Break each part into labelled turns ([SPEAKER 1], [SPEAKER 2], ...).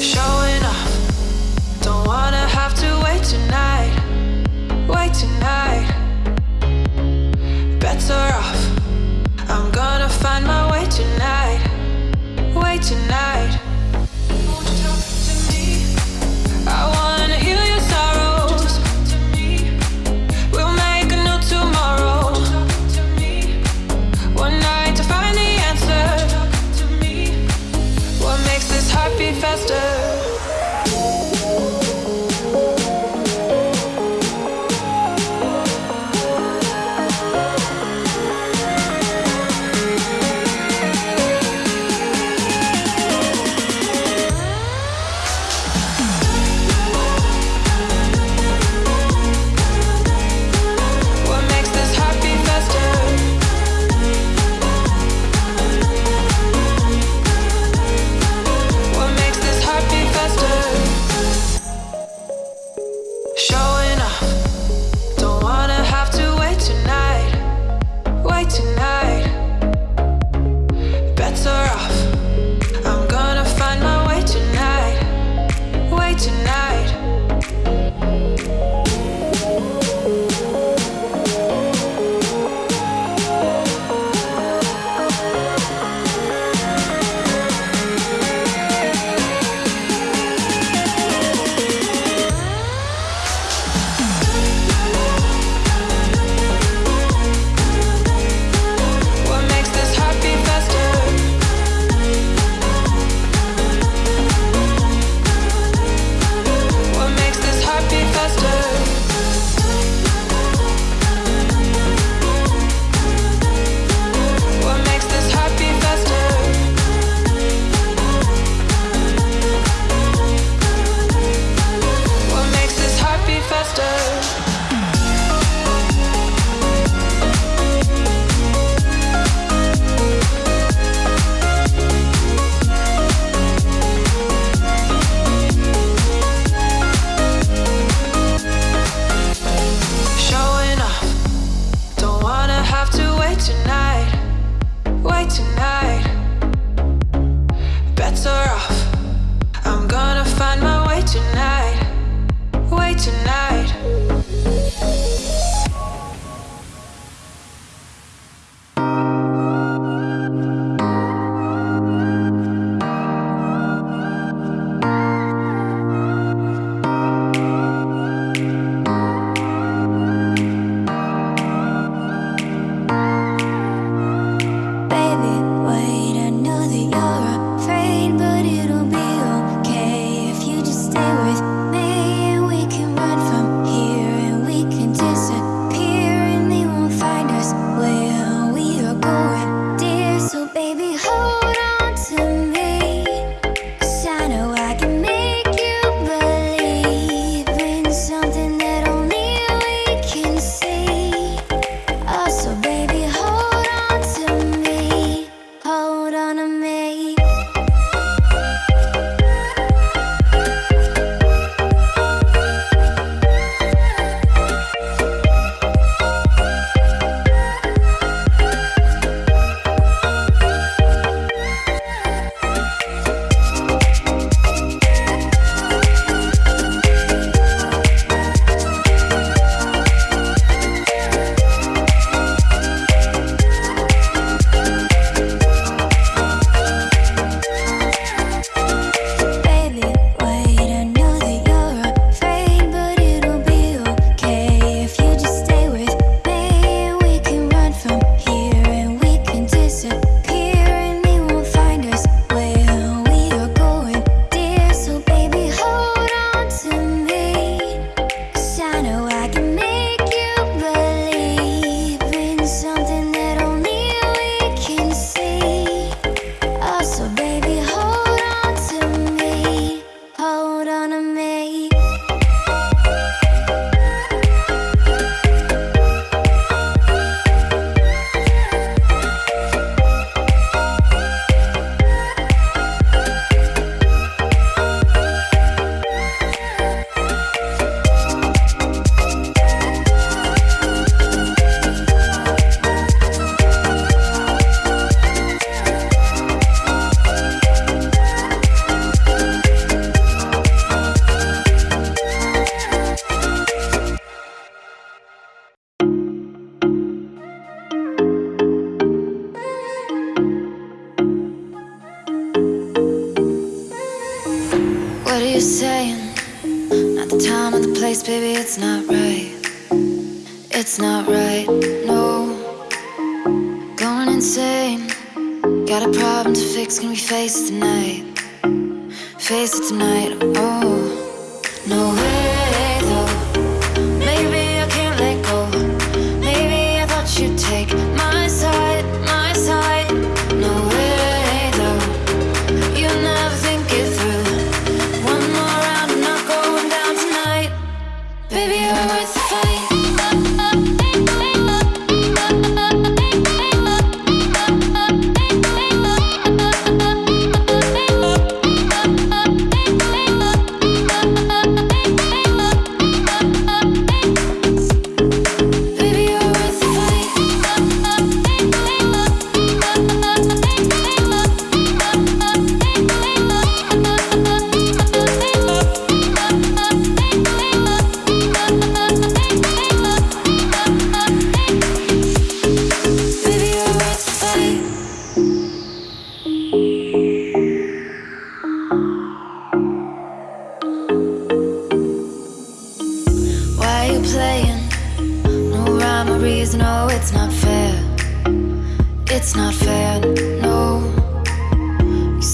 [SPEAKER 1] Showing don't wanna have to wait tonight. Wait tonight. Better off, I'm gonna find my way tonight. Wait tonight. I
[SPEAKER 2] know It's not right, no. Going insane. Got a problem to fix, can we face it tonight? Face it tonight, oh. No. way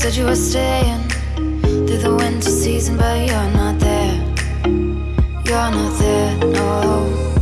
[SPEAKER 2] Said you were staying through the winter season, but you're not there. You're not there, no.